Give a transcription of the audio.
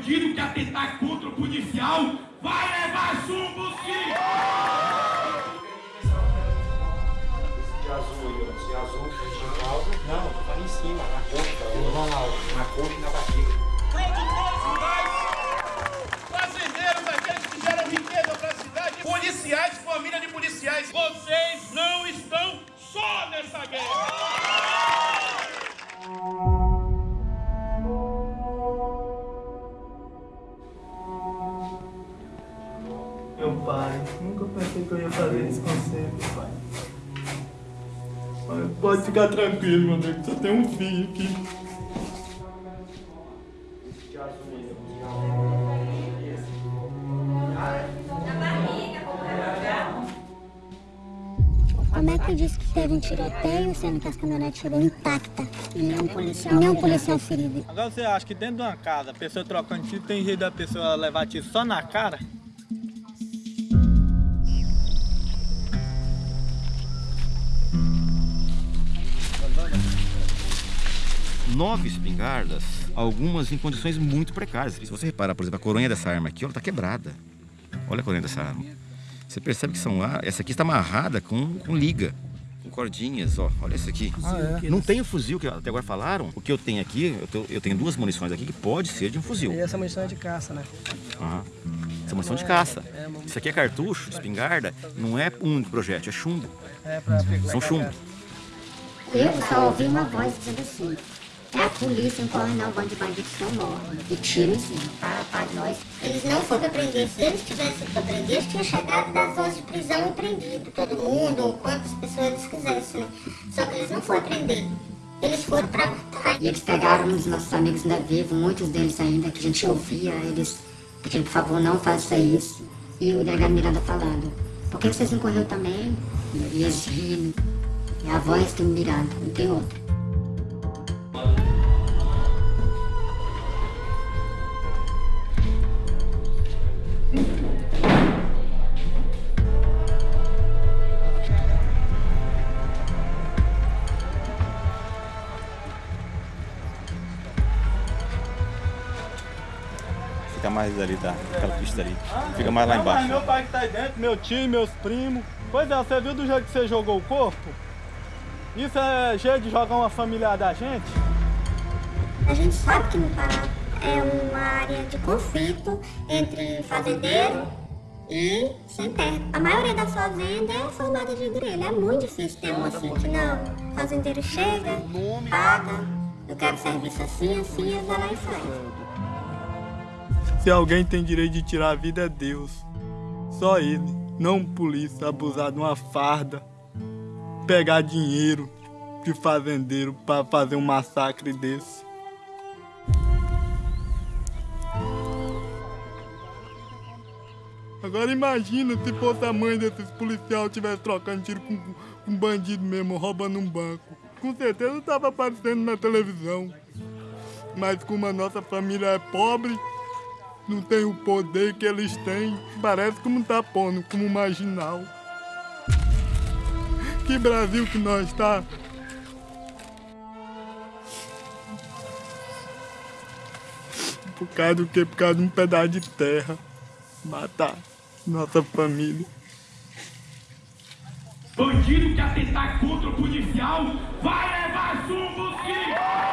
Bandido que atentar contra o policial vai levar chumbo sim! Esse azul aí, ó. Esse azul que a gente causa. Não, falando em cima, na coxa. Na coxa e na barriga. Meu pai, nunca pensei que eu ia fazer isso com você, meu pai. Pai, Pode ficar tranquilo, meu Deus, só tem um filho aqui. Como é que diz que teve um tiroteio, sendo que as caminhonetes chegou intacta e policial, nenhum policial ferido? Agora você acha que dentro de uma casa, a pessoa trocando tiro, tem jeito da pessoa levar tiro só na cara? Nove espingardas, algumas em condições muito precárias. Se você reparar, por exemplo, a coronha dessa arma aqui, ela está quebrada. Olha a coronha dessa arma. Você percebe que são ar... essa aqui está amarrada com, com liga, com cordinhas, ó. Olha essa aqui. Não tem o fuzil que até agora falaram. O que eu tenho aqui, eu, tô- eu tenho duas munições aqui que pode ser de um fuzil. E essa munição é de caça, né? Aham. Essa é munição de caça. Isso aqui é cartucho, espingarda, não é um projétil, é chumbo. É pra São chumbo. Eu só ouvi uma voz dizendo assim: é a polícia, um coronel, bando de bandidos que eu morro. E tiro em cima, para, para nós. Eles não foram pra prender. Se eles tivessem pra prender, eles tinham chegado das horas de prisão e prendido todo mundo, ou quantas pessoas eles quisessem, né? Só que eles não foram prender. Eles foram pra matar. E eles pegaram uns nossos amigos ainda vivos, muitos deles ainda, que a gente ouvia eles pedindo, por favor, não faça isso. E o delegado Miranda falando, por que vocês não correram também? E eles rindo. É a voz do Miranda, não tem outra. Fica mais ali, tá? Aquela pista ali. Fica mais lá Não, mas embaixo. meu pai que tá aí dentro, meu tio, meus primos. Pois é, você viu do jeito que você jogou o corpo? Isso é jeito de jogar uma familiar da gente? A gente sabe que no Pará é uma área de conflito entre fazendeiro e sem terra. A maioria das fazendas é formada de grelha. É muito difícil ter uma assim que não. O fazendeiro chega, paga, eu quero serviço assim, assim, e vai lá e faz. Se alguém tem direito de tirar a vida é Deus. Só ele, não um polícia abusar de uma farda, pegar dinheiro de fazendeiro para fazer um massacre desse. Agora imagina se fosse a mãe desses policiais estivesse trocando tiro com com um bandido mesmo, roubando um banco. Com certeza estava aparecendo na televisão. Mas como a nossa família é pobre, não tem o poder que eles têm, parece como tá pondo como marginal. Que Brasil que nós tá? Por causa do quê? Por causa de um pedaço de terra. Matar nossa família. Bandido que atentar contra o policial vai levar chumbo sim!